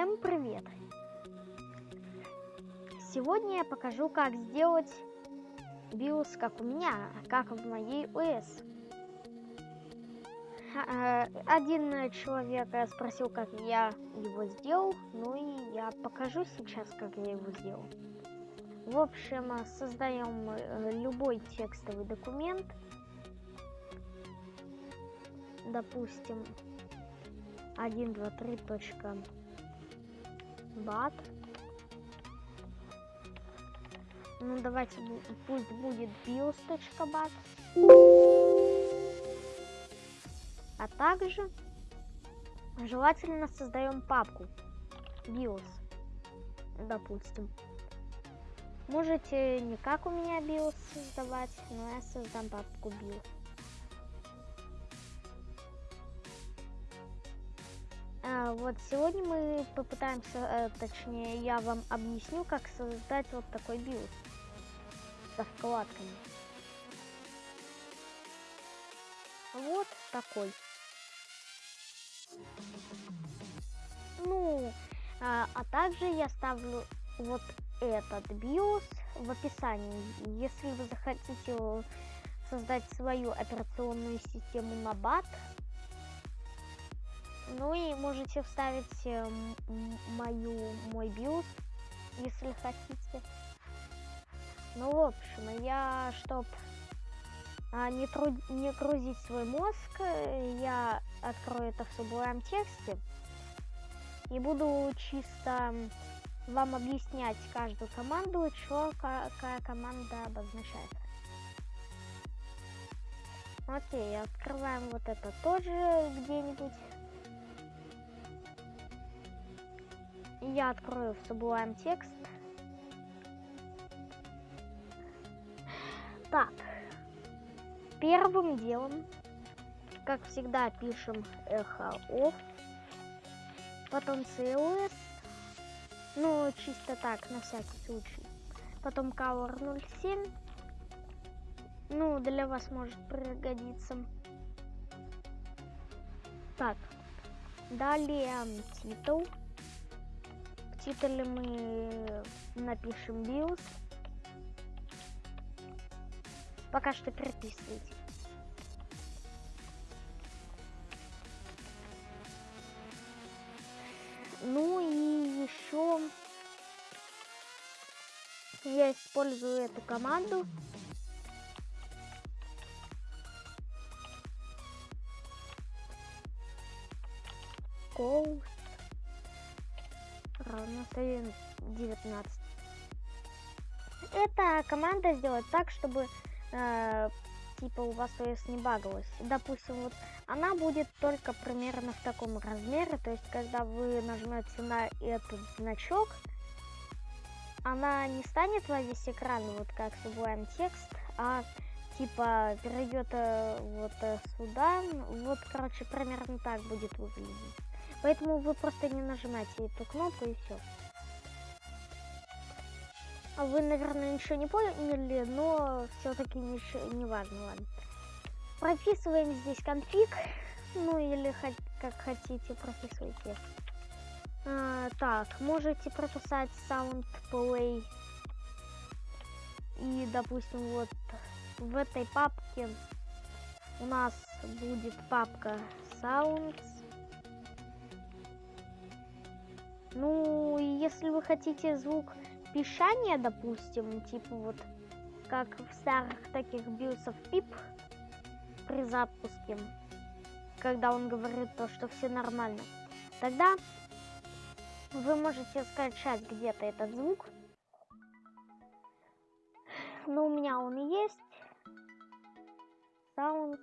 Всем привет! Сегодня я покажу, как сделать BIOS, как у меня, как в моей ОС. А, один человек спросил, как я его сделал, ну и я покажу сейчас, как я его сделал. В общем, создаем э, любой текстовый документ. Допустим, 1, 2, 3, точка бат. Ну, давайте, пусть будет bios.bat. А также желательно создаем папку bios, допустим. Можете не как у меня bios создавать, но я создам папку bios. Вот сегодня мы попытаемся, э, точнее, я вам объясню, как создать вот такой build со вкладками. Вот такой. Ну, а, а также я ставлю вот этот BIOS в описании. Если вы захотите создать свою операционную систему на BAT, ну и можете вставить э, мою, мой BIOS, если хотите. Ну, в общем, я, чтоб а, не, труд... не грузить свой мозг, я открою это в Sublime тексте и буду чисто вам объяснять каждую команду, что какая команда обозначает. Окей, открываем вот это тоже где-нибудь. Я открою в Sublime текст. Так, первым делом, как всегда, пишем эхо потом CLS, ну, чисто так, на всякий случай. Потом color 07, ну, для вас может пригодиться. Так, далее титул титуле мы напишем BIOS. Пока что переписывайте. Ну и еще я использую эту команду. Coast равно 19. Эта команда сделает так, чтобы э, типа у вас ОС не багалось. Допустим, вот она будет только примерно в таком размере, то есть когда вы нажмете на этот значок, она не станет во весь экран, вот как Sublime текст, а типа перейдет э, вот э, сюда, вот короче примерно так будет выглядеть. Поэтому вы просто не нажимаете эту кнопку и все. А вы, наверное, ничего не поняли, но все-таки ничего не важно, ладно. Прописываем здесь конфиг, ну или как хотите, прописывайте. А, так, можете прописать sound play. И, допустим, вот в этой папке у нас будет папка sounds Ну, если вы хотите звук пищания, допустим, типа вот как в старых таких бьюсов пип при запуске, когда он говорит то, что все нормально, тогда вы можете скачать где-то этот звук. Но у меня он есть. Sounds.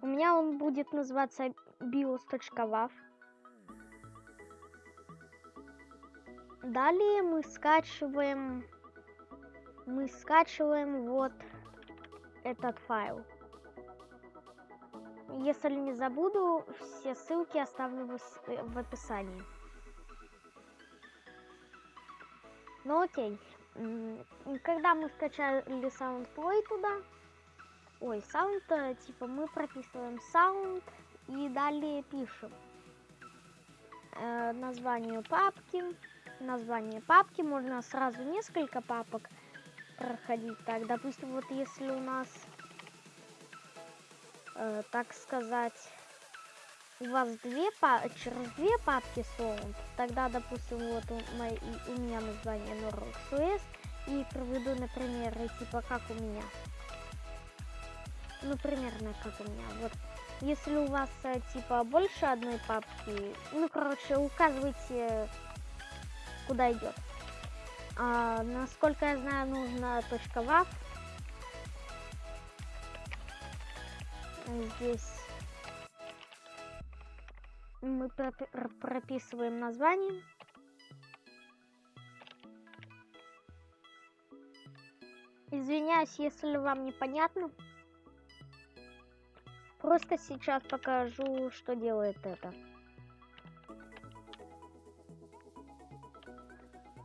У меня он будет называться bios.wav. Далее мы скачиваем, мы скачиваем вот этот файл. Если не забуду, все ссылки оставлю в, описании. Ну окей. Когда мы скачали SoundPlay туда, ой, э, типа мы прописываем sound и далее пишем э, название папки, название папки, можно сразу несколько папок проходить. Так, допустим, вот если у нас, э, так сказать, у вас две через две папки sound, тогда, допустим, вот у, мои, у меня название NorXOS, и проведу, например, типа как у меня. Ну, примерно как у меня. Вот если у вас э, типа больше одной папки, ну, короче, указывайте, куда идет. А, насколько я знаю, нужно точка .wav. Здесь мы прописываем название. Извиняюсь, если вам непонятно. Просто сейчас покажу, что делает это.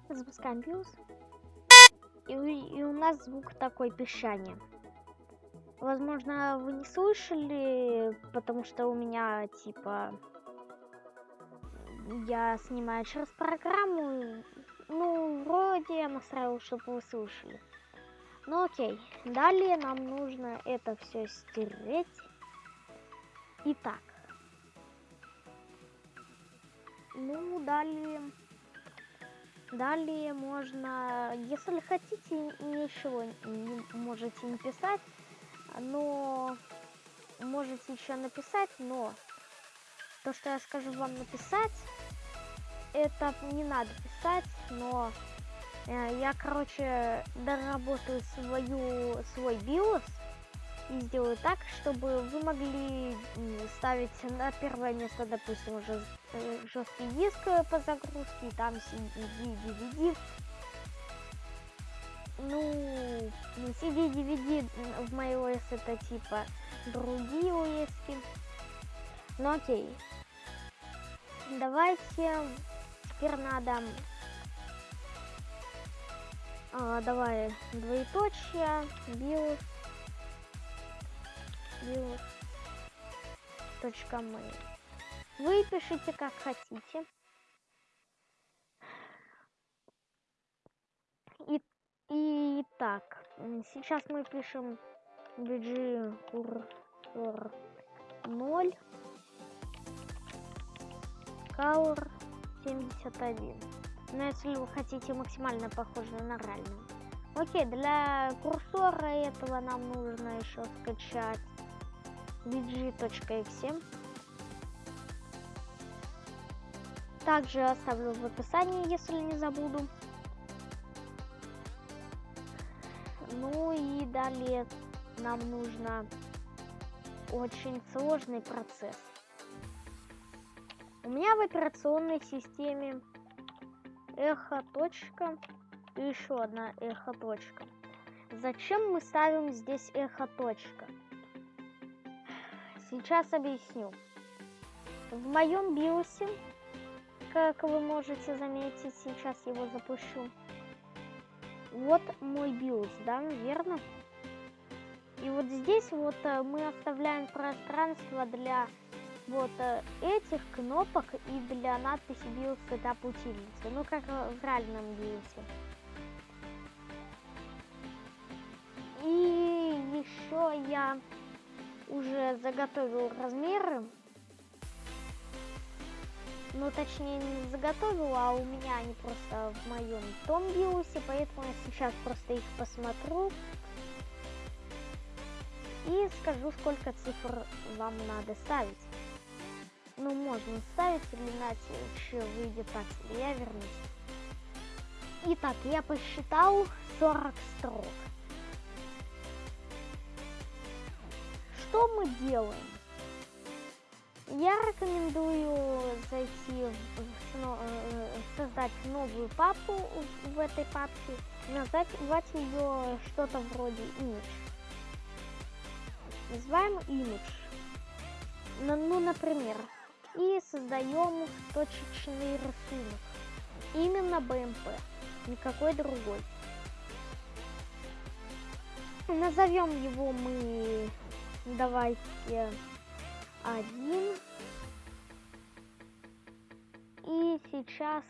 Запускаем BIOS. И, и у нас звук такой пищание. Возможно, вы не слышали, потому что у меня, типа, я снимаю через программу. Ну, вроде я настраивал, чтобы вы слышали. Ну окей. Далее нам нужно это все стереть. Итак. Ну, далее... Далее можно, если хотите, ничего не можете не писать, но можете еще написать, но то, что я скажу вам написать, это не надо писать, но э, я, короче, доработаю свою, свой BIOS, и сделаю так, чтобы вы могли ставить на первое место, допустим, уже э, жесткий диск по загрузке, там CD, DVD. Ну, CD, DVD в macOS это типа другие OS. Ну окей. Давайте теперь надо а, давай двоеточие, BIOS build.mail. Вы пишите как хотите. И, и так, сейчас мы пишем bg cursor 0 color 71. Но если вы хотите максимально похоже на реальную. Окей, для курсора этого нам нужно еще скачать bg.xm. Также оставлю в описании, если не забуду. Ну и далее нам нужно очень сложный процесс. У меня в операционной системе эхо точка и еще одна эхо точка. Зачем мы ставим здесь эхо точка? Сейчас объясню. В моем биосе, как вы можете заметить, сейчас его запущу. Вот мой биос, да, верно? И вот здесь вот э, мы оставляем пространство для вот э, этих кнопок и для надписи BIOS Setup утилицы, ну как в реальном BIOS. И еще я уже заготовил размеры. Ну, точнее, не заготовил, а у меня они просто в моем том биосе, поэтому я сейчас просто их посмотрю. И скажу, сколько цифр вам надо ставить. Ну, можно ставить или иначе выйдет так. Я вернусь. Итак, я посчитал 40 строк. Что мы делаем? Я рекомендую зайти, в, э, создать новую папку в этой папке, назвать ее что-то вроде image. Называем image. Ну, например, и создаем точечный рисунок. Именно BMP, никакой другой. Назовем его мы, давайте, один. И сейчас,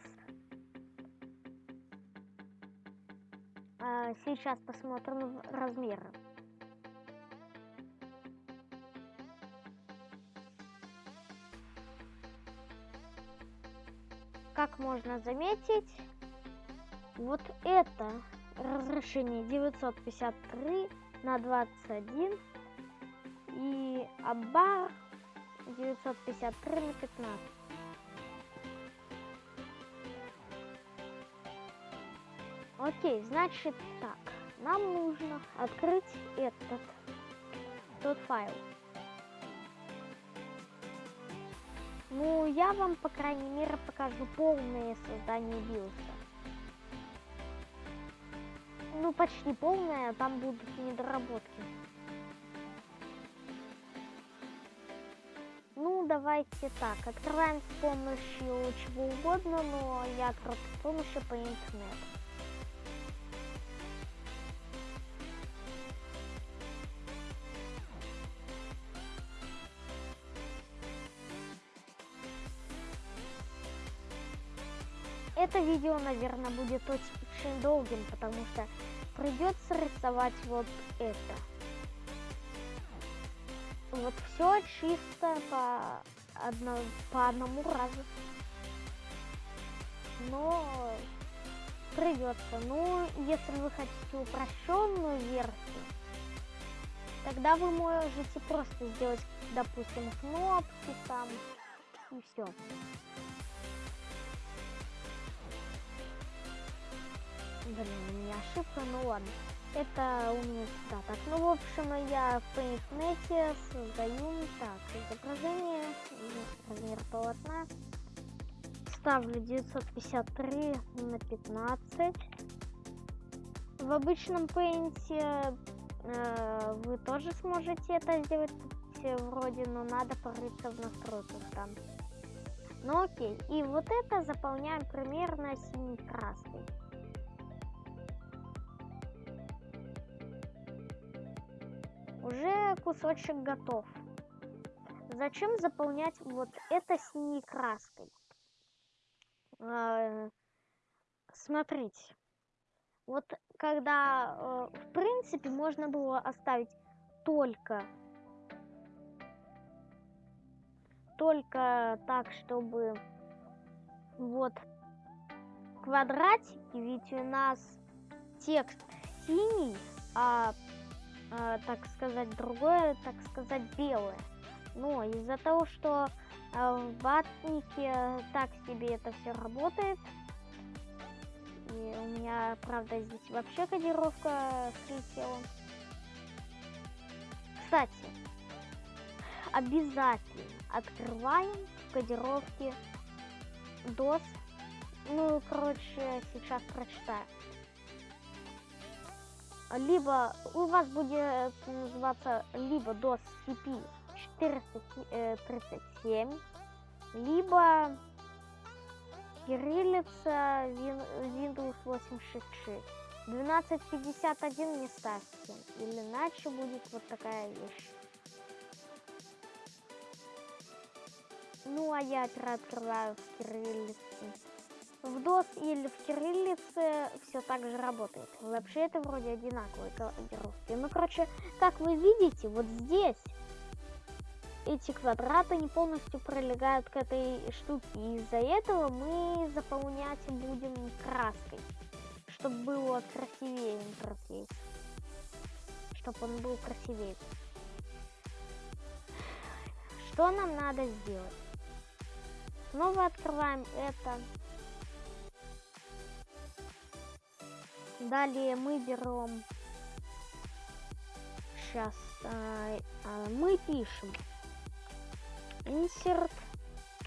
а, сейчас посмотрим размеры. Как можно заметить, вот это разрешение 953 на 21 и абар 953 на 15. Окей, значит так, нам нужно открыть этот тот файл. Ну, я вам, по крайней мере, покажу полное создание биоса. Ну, почти полное, там будут недоработки. Ну, давайте так, открываем с помощью чего угодно, но я открою с помощью по интернету. Это видео, наверное, будет очень долгим, потому что придется рисовать вот это. Вот все чисто по, одно, по одному разу. Но придется. Ну, если вы хотите упрощенную версию, тогда вы можете просто сделать, допустим, кнопки там и все. Блин, у меня ошибка, ну ладно. Это у меня да, так. Ну, в общем, я в PaintNet создаю так, изображение, размер полотна. Ставлю 953 на 15. В обычном Paint э, вы тоже сможете это сделать вроде, но надо порыться в настройках там. Ну окей, и вот это заполняем примерно синей Уже кусочек готов. Зачем заполнять вот это синей краской? Э, смотрите. Вот когда, э, в принципе, можно было оставить только только так, чтобы вот квадратики, ведь у нас текст синий, а э, так сказать, другое, так сказать, белое. Но из-за того, что э, в батнике так себе это все работает, и у меня, правда, здесь вообще кодировка слетела. Кстати, обязательно открываем в кодировке DOS. Ну, короче, сейчас прочитаю либо у вас будет называться либо DOS CP 437, либо кириллица Windows 866. 1251 не ставьте, или иначе будет вот такая вещь. Ну, а я открываю в в DOS или в кириллице все так же работает. Вообще это вроде одинаковые кодировки. Ну, короче, как вы видите, вот здесь эти квадраты не полностью прилегают к этой штуке. Из-за этого мы заполнять будем краской, чтобы было красивее интерфейс. Чтобы он был красивее. Что нам надо сделать? Снова открываем это. Далее мы берем... Сейчас а, а, мы пишем insert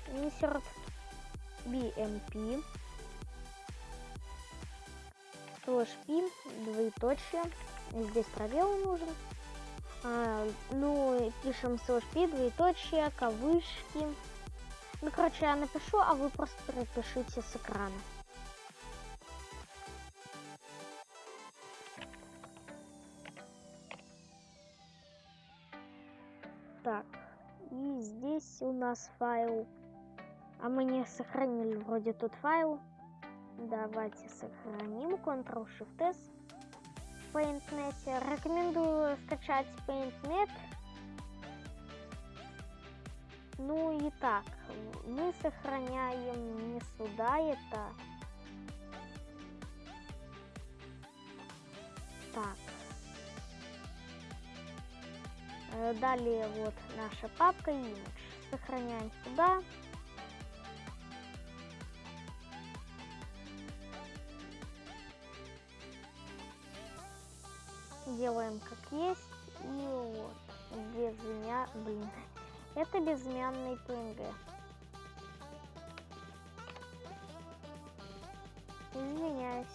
insert bmp slash p. Двоеточие. Здесь пробел нужен. А, ну пишем slash p двоеточие кавычки ну короче я напишу а вы просто перепишите с экрана нас файл. А мы не сохранили вроде тут файл. Давайте сохраним. Ctrl-Shift-S. PaintNet. Рекомендую скачать PaintNet. Ну и так, мы сохраняем не сюда это. Так. Э, далее вот наша папка image. Сохраняем сюда. Делаем как есть. И вот. Без меня, блин. Это безымянный PNG. Извиняюсь.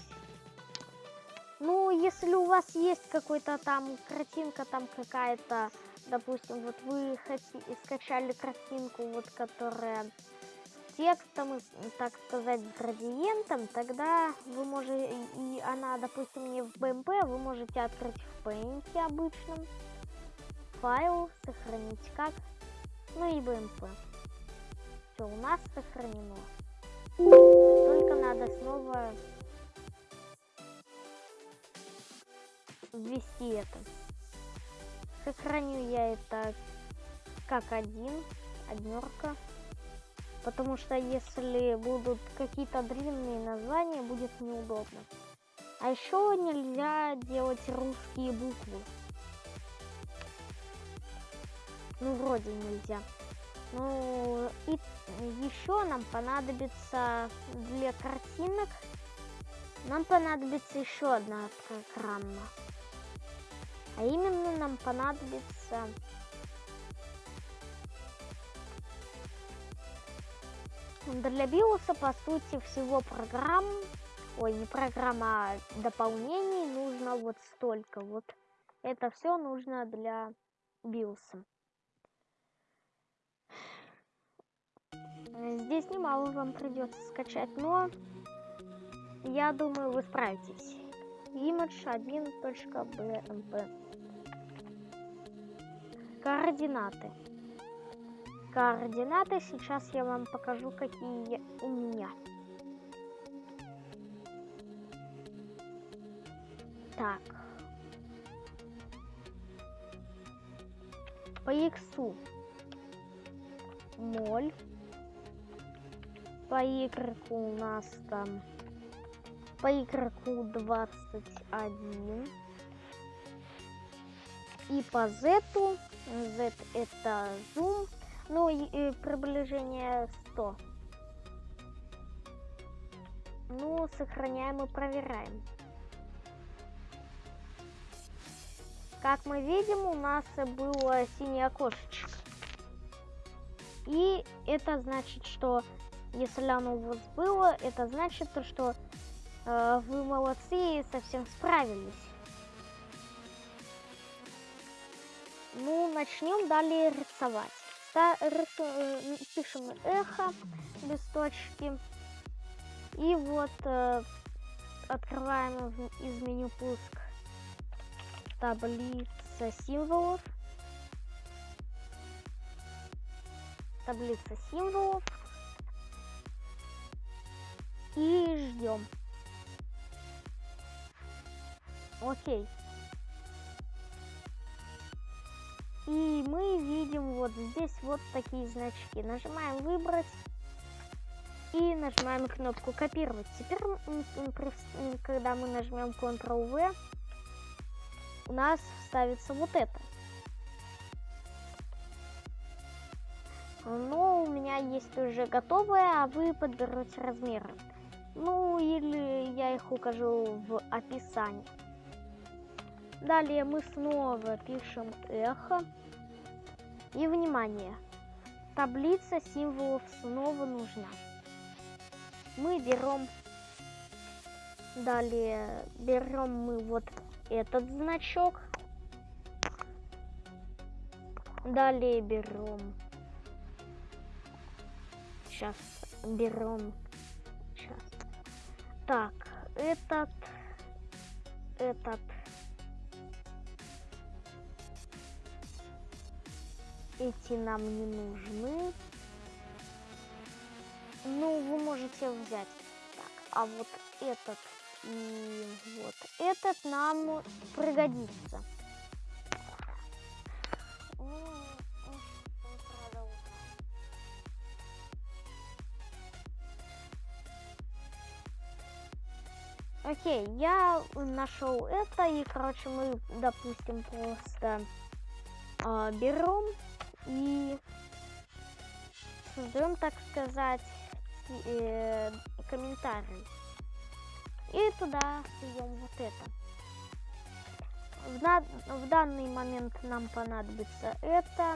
Ну, если у вас есть какой-то там картинка, там какая-то, допустим, вот вы скачали картинку, вот которая текстом, так сказать, с градиентом, тогда вы можете, и она, допустим, не в BMP, вы можете открыть в Paint обычном, файл, сохранить как, ну и BMP. Все, у нас сохранено. Только надо снова ввести это. Сохраню я это как один, однерка. Потому что если будут какие-то длинные названия, будет неудобно. А еще нельзя делать русские буквы. Ну, вроде нельзя. Ну, и еще нам понадобится для картинок, нам понадобится еще одна программа. А именно нам понадобится для биоса, по сути, всего программ, ой, не программа, а дополнений нужно вот столько. Вот это все нужно для биоса. Здесь немало вам придется скачать, но я думаю, вы справитесь. Image 1.bmp Координаты. Координаты сейчас я вам покажу, какие у меня. Так. По x 0 по игроку у нас там по игроку 21 и по z z это зум ну и, приближение 100 ну сохраняем и проверяем. Как мы видим у нас было синее окошечко. И это значит что если оно у вас было, это значит то, что э, вы молодцы и совсем справились. Ну, начнем далее рисовать. Ста рису э, пишем эхо, листочки. И вот э, открываем из меню пуск таблица символов. Таблица символов и ждем. Окей. И мы видим вот здесь вот такие значки. Нажимаем выбрать и нажимаем кнопку копировать. Теперь, когда мы нажмем Ctrl-V, у нас вставится вот это. Но у меня есть уже готовое, а вы подберете размеры. Ну, или я их укажу в описании. Далее мы снова пишем эхо. И внимание, таблица символов снова нужна. Мы берем, далее берем мы вот этот значок. Далее берем, сейчас берем так, этот, этот. Эти нам не нужны. ну, вы можете взять. Так, а вот этот и вот этот нам пригодится. Окей, я нашел это, и, короче, мы, допустим, просто э, берем и создаем, так сказать, э, комментарий. И туда суем вот это. В, на в данный момент нам понадобится это.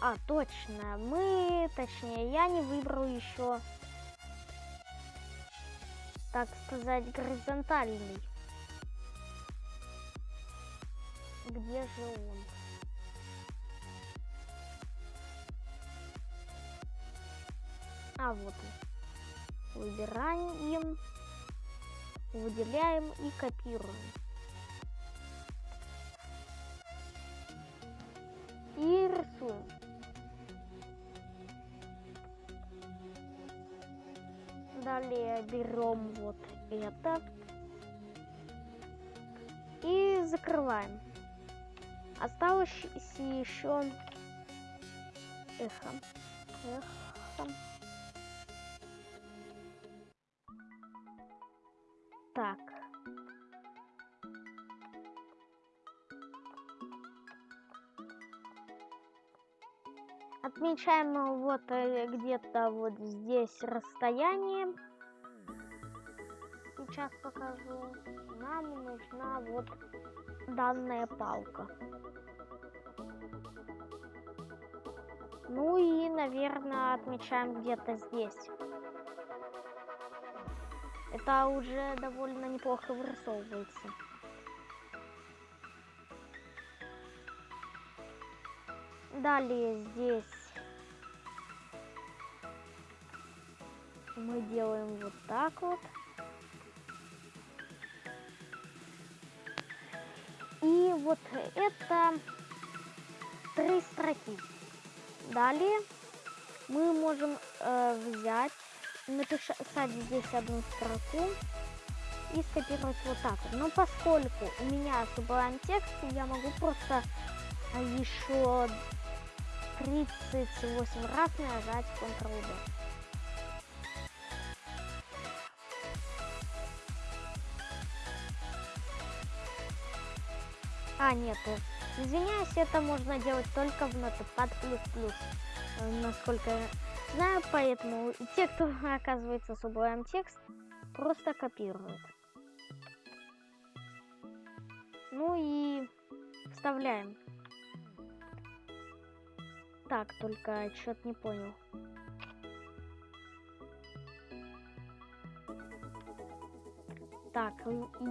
А, точно, мы, точнее, я не выбрал еще так сказать, горизонтальный. Где же он? А, вот он. Выбираем, выделяем и копируем. И рисуем. Далее берем вот это и закрываем. Осталось еще эхо. Эхо. Так. Отмечаем вот э, где-то вот здесь расстояние. Сейчас покажу. Нам нужна вот данная палка. Ну и, наверное, отмечаем где-то здесь. Это уже довольно неплохо вырисовывается. Далее здесь мы делаем вот так вот. Вот это три строки. Далее мы можем э, взять, написать здесь одну строку и скопировать вот так. Но поскольку у меня Sublime текст, я могу просто еще 38 раз нажать Ctrl-D. А, нет, э, извиняюсь, это можно делать только в Notepad++. Э, насколько я знаю, поэтому те, кто оказывается Sublime текст, просто копируют. Ну и вставляем. Так, только что-то не понял. Так,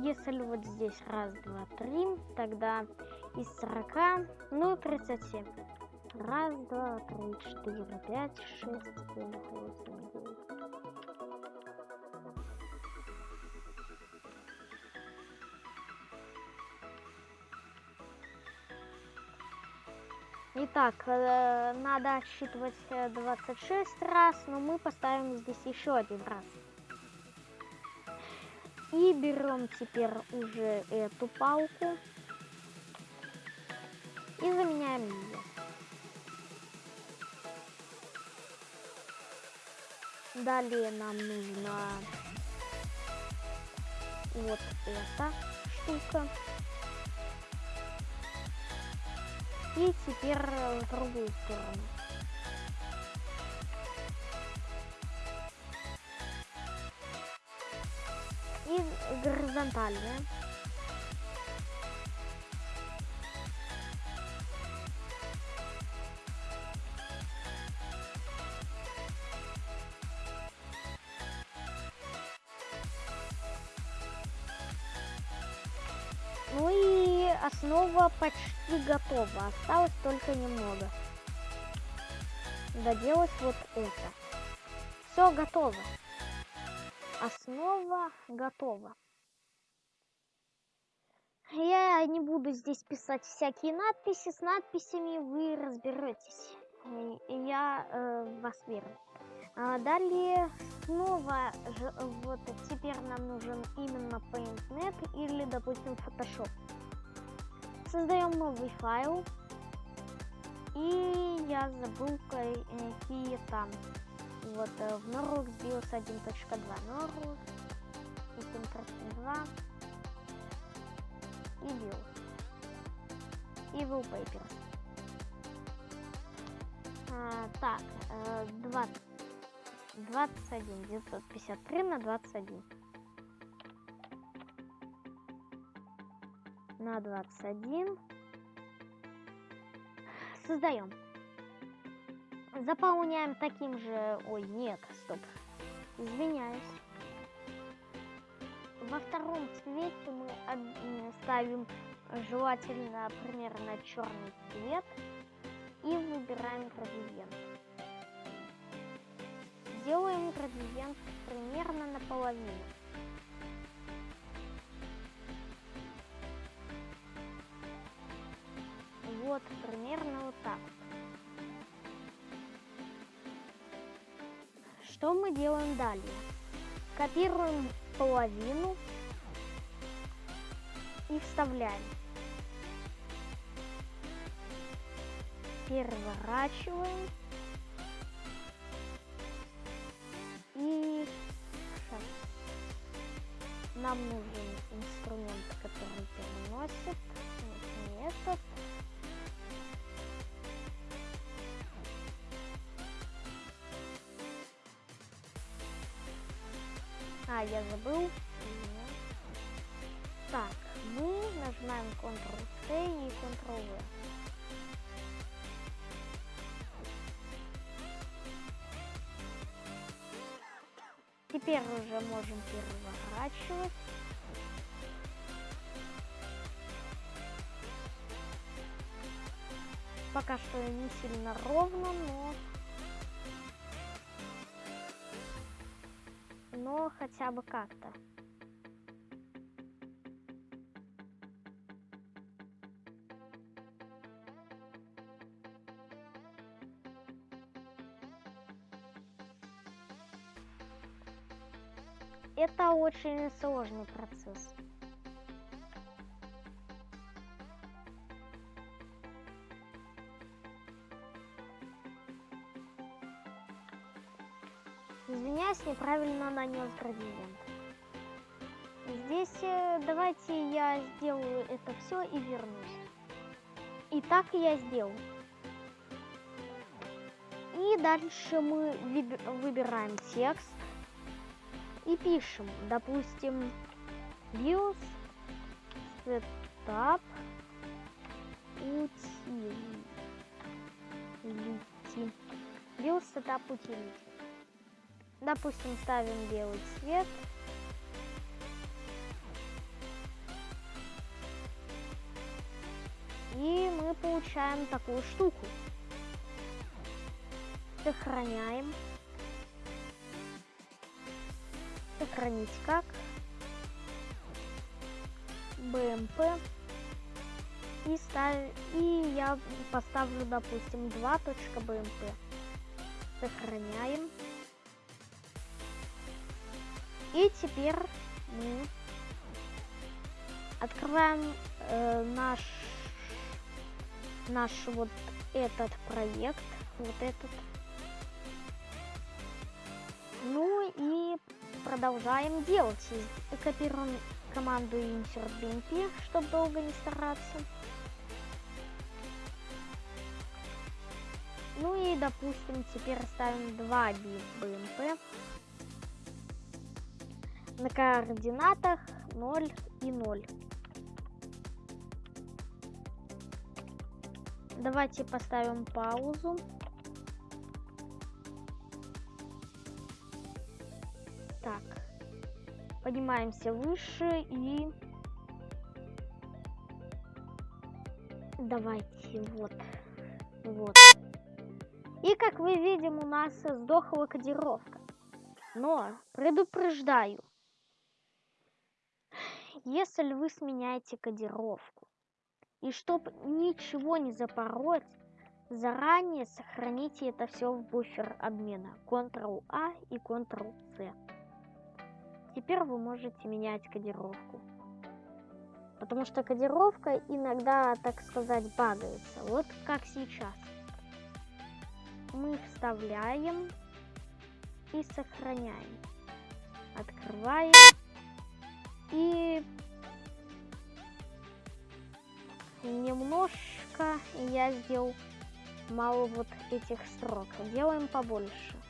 если вот здесь раз, два, три, тогда из 40, ну, 37. Раз, два, три, четыре, пять, шесть, семь, восемь, девять. Итак, э, надо отсчитывать 26 раз, но мы поставим здесь еще один раз. И берем теперь уже эту палку и заменяем ее. Далее нам нужна вот эта штука. И теперь в другую сторону. И горизонтальная. Ну и основа почти готова. Осталось только немного. Доделать вот это. Все готово. Основа готова. Я не буду здесь писать всякие надписи. С надписями вы разберетесь. И я э, вас верю. А далее снова вот теперь нам нужен именно PaintNet или, допустим, Photoshop. Создаем новый файл. И я забыл какие там. Вот э, в Norux BIOS 1.2 Norux, System 2 и BIOS. И Wallpapers. А, так, 20, 21, 953 на 21. На 21. Создаем. Заполняем таким же... Ой, нет, стоп. Извиняюсь. Во втором цвете мы ставим желательно примерно черный цвет и выбираем градиент. Делаем градиент примерно наполовину. Вот примерно вот так. Что мы делаем далее? Копируем половину и вставляем. переворачиваем. И. Нам нужен инструмент, который переносит. Не этот. Я забыл. Так, мы нажимаем Ctrl-C и Ctrl-V. Теперь уже можем переворачивать. Пока что не сильно ровно, но... хотя бы как-то. Это очень сложный процесс. Неправильно нанес градиент. Здесь э, давайте я сделаю это все и вернусь. И так я сделал. И дальше мы выбираем текст и пишем, допустим, BIOS Setup Utility. BIOS Setup Utility. Допустим, ставим белый цвет. И мы получаем такую штуку. Сохраняем. сохранить как BMP и, став... и я поставлю, допустим, 2.bmp. Сохраняем. И теперь мы открываем э, наш наш вот этот проект, вот этот. Ну и продолжаем делать. Копируем команду insert bmp, чтобы долго не стараться. Ну и, допустим, теперь ставим 2 bmp на координатах 0 и 0. Давайте поставим паузу. Так. Поднимаемся выше и... Давайте, вот. Вот. И как мы видим, у нас сдохла кодировка. Но предупреждаю, если вы сменяете кодировку, и чтобы ничего не запороть, заранее сохраните это все в буфер обмена. Ctrl-A и Ctrl-C. Теперь вы можете менять кодировку. Потому что кодировка иногда, так сказать, багается. Вот как сейчас. Мы вставляем и сохраняем. Открываем. И немножко я сделал мало вот этих строк. Делаем побольше.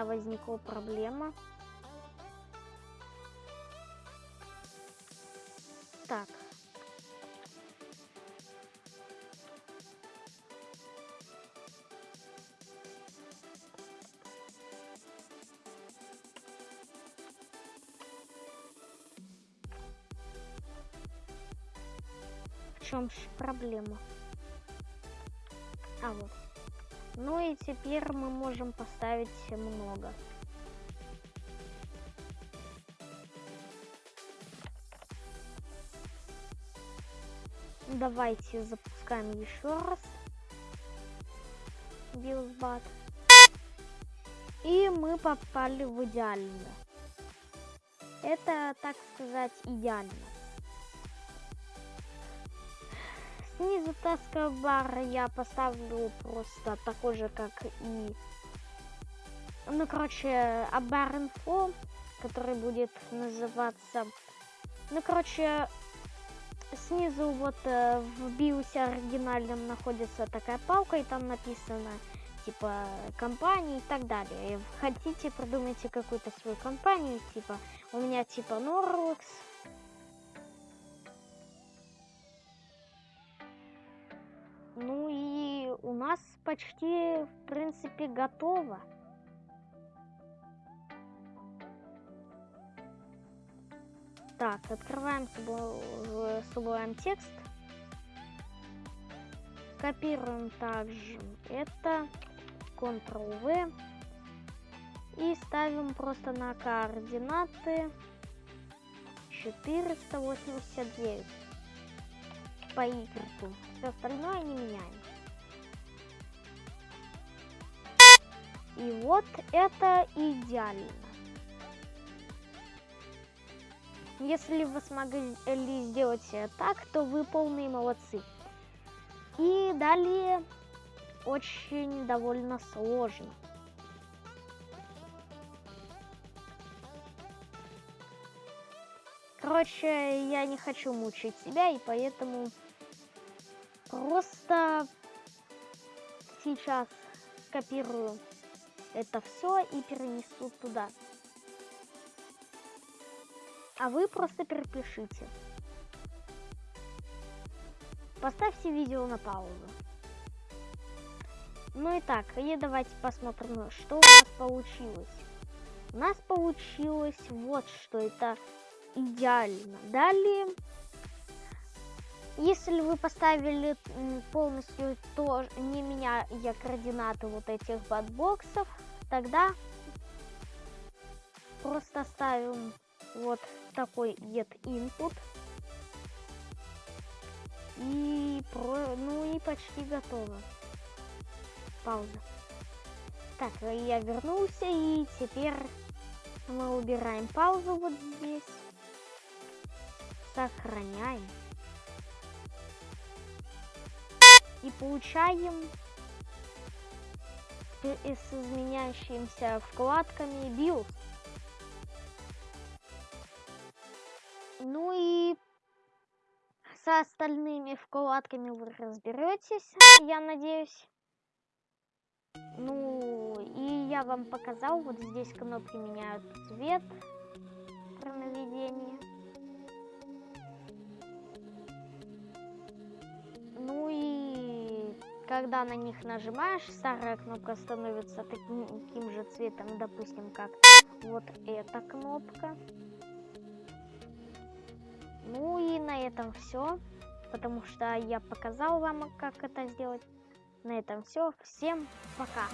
Меня возникла проблема. Так. В чем же проблема? А вот. Ну и теперь мы можем поставить много. Давайте запускаем еще раз. Билсбат. И мы попали в идеально. Это, так сказать, идеально. Снизу таскобар я поставлю просто такой же, как и... Ну, короче, абар инфо, который будет называться... Ну, короче, снизу вот э, в биосе оригинальном находится такая палка, и там написано типа компании и так далее. Хотите, придумайте какую-то свою компанию, типа у меня типа Norlex. Ну и у нас почти, в принципе, готово. Так, открываем Sublime текст. Копируем также это. Ctrl-V. И ставим просто на координаты 489 по Y. Все остальное не меняем. И вот это идеально. Если вы смогли сделать так, то вы полные молодцы. И далее очень довольно сложно. Короче, я не хочу мучить себя, и поэтому просто сейчас копирую это все и перенесу туда а вы просто перепишите. Поставьте видео на паузу. Ну и так, и давайте посмотрим, что у нас получилось. У нас получилось вот что, это идеально. Далее, если вы поставили полностью то, не меняя координаты вот этих батбоксов, тогда просто ставим вот такой get input. И про, ну и почти готово. Пауза. Так, я вернулся и теперь мы убираем паузу вот здесь. Сохраняем. И получаем с изменяющимися вкладками BIOS. Ну и со остальными вкладками вы разберетесь, я надеюсь. Ну, и я вам показал, вот здесь кнопки меняют цвет при наведении. Ну и когда на них нажимаешь, старая кнопка становится таким, таким же цветом, допустим, как вот эта кнопка. Ну и на этом все. потому что я показал вам, как это сделать. На этом все. Всем пока.